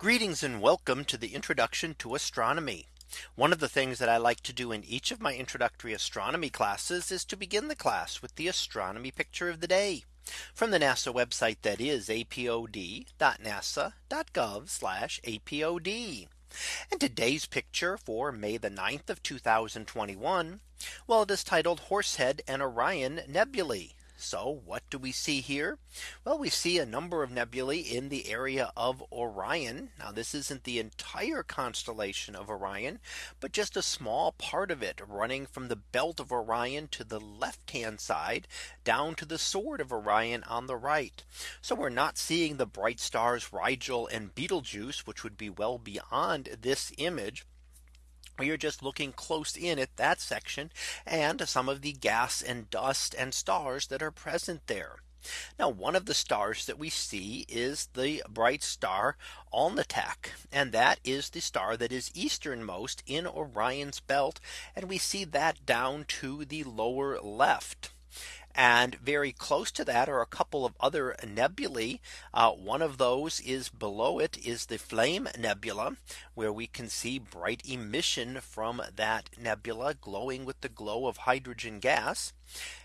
Greetings and welcome to the introduction to astronomy. One of the things that I like to do in each of my introductory astronomy classes is to begin the class with the astronomy picture of the day from the NASA website that is apod.nasa.gov apod. And today's picture for May the 9th of 2021. Well, it is titled Horsehead and Orion Nebulae. So what do we see here? Well, we see a number of nebulae in the area of Orion. Now this isn't the entire constellation of Orion, but just a small part of it running from the belt of Orion to the left hand side down to the sword of Orion on the right. So we're not seeing the bright stars Rigel and Betelgeuse, which would be well beyond this image we are just looking close in at that section and some of the gas and dust and stars that are present there. Now one of the stars that we see is the bright star Alnitak. And that is the star that is easternmost in Orion's belt. And we see that down to the lower left. And very close to that are a couple of other nebulae. Uh, one of those is below it is the Flame Nebula, where we can see bright emission from that nebula glowing with the glow of hydrogen gas.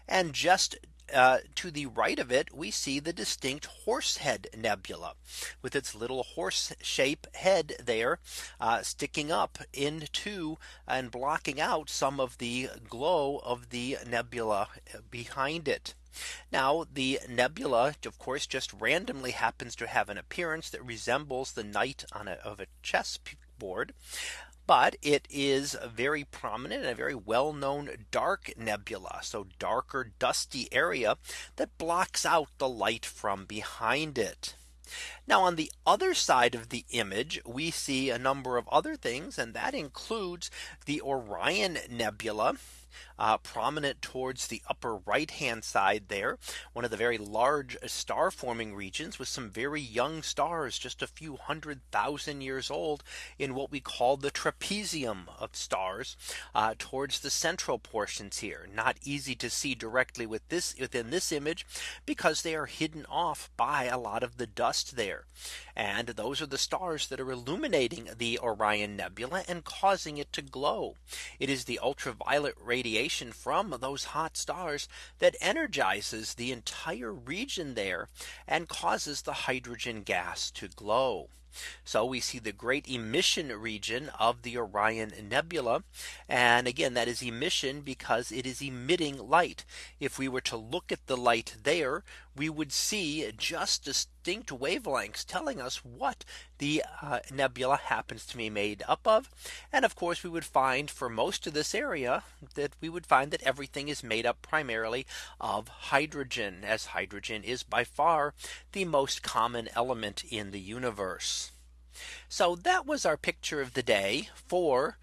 And just uh, to the right of it, we see the distinct Horsehead Nebula with its little horse shape head there uh, sticking up into and blocking out some of the glow of the nebula behind it. Now the nebula of course just randomly happens to have an appearance that resembles the knight on a, of a chess board but it is a very prominent and a very well known dark nebula. So darker dusty area that blocks out the light from behind it. Now on the other side of the image, we see a number of other things, and that includes the Orion Nebula, uh, prominent towards the upper right hand side there. One of the very large star forming regions with some very young stars just a few hundred thousand years old in what we call the trapezium of stars uh, towards the central portions here. Not easy to see directly with this within this image because they are hidden off by a lot of the dust there. And those are the stars that are illuminating the Orion Nebula and causing it to glow. It is the ultraviolet radiation radiation from those hot stars that energizes the entire region there and causes the hydrogen gas to glow. So we see the great emission region of the Orion Nebula. And again, that is emission because it is emitting light. If we were to look at the light there, we would see just distinct wavelengths telling us what the uh, nebula happens to be made up of. And of course, we would find for most of this area that we would find that everything is made up primarily of hydrogen as hydrogen is by far the most common element in the universe. So that was our picture of the day for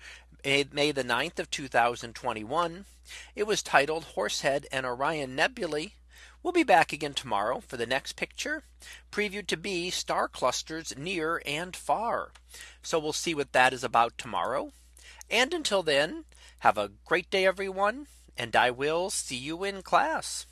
May the 9th of 2021. It was titled Horsehead and Orion Nebulae. We'll be back again tomorrow for the next picture previewed to be star clusters near and far. So we'll see what that is about tomorrow. And until then, have a great day, everyone. And I will see you in class.